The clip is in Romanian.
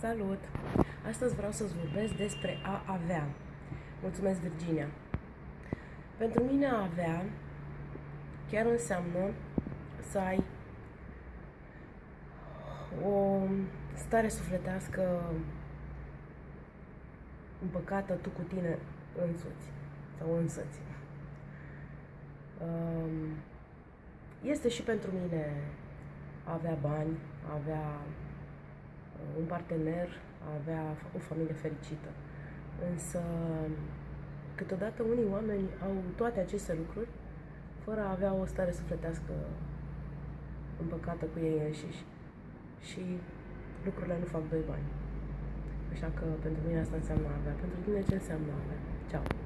Salut! Astăzi vreau să-ți vorbesc despre a avea. Mulțumesc, Virginia! Pentru mine a avea chiar înseamnă să ai o stare sufletească împăcată tu cu tine însuți sau însăți. Um, este și pentru mine a avea bani, a avea un partener, a avea o familie fericită. Însă, câteodată unii oameni au toate aceste lucruri fără a avea o stare sufletească împăcată cu ei înșiși. Și lucrurile nu fac doi bani. Așa că pentru mine asta înseamnă a avea. Pentru tine ce înseamnă a avea? Ceau!